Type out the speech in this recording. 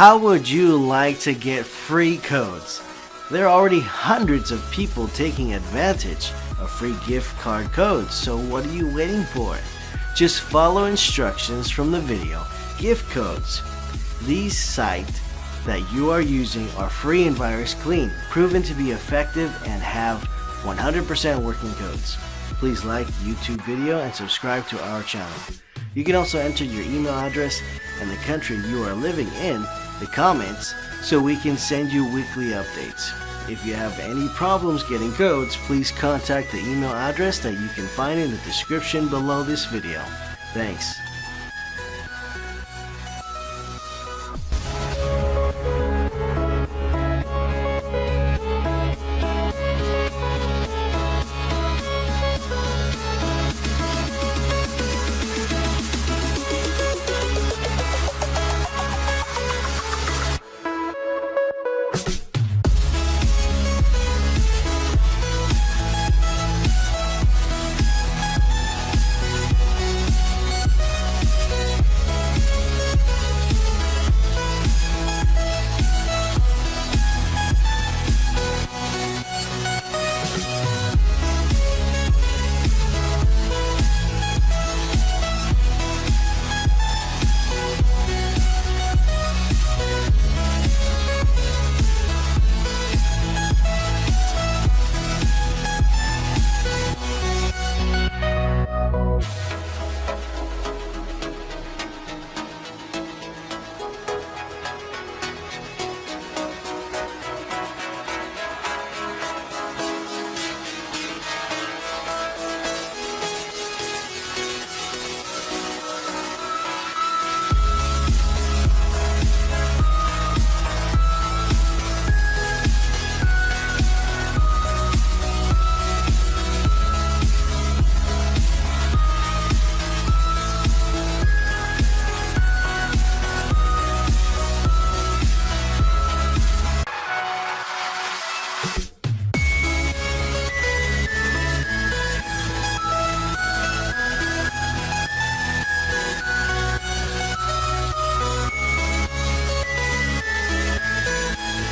How would you like to get free codes? There are already hundreds of people taking advantage of free gift card codes, so what are you waiting for? Just follow instructions from the video. Gift codes. These sites that you are using are free and virus clean, proven to be effective and have 100% working codes. Please like YouTube video and subscribe to our channel. You can also enter your email address and the country you are living in the comments so we can send you weekly updates. If you have any problems getting codes, please contact the email address that you can find in the description below this video. Thanks.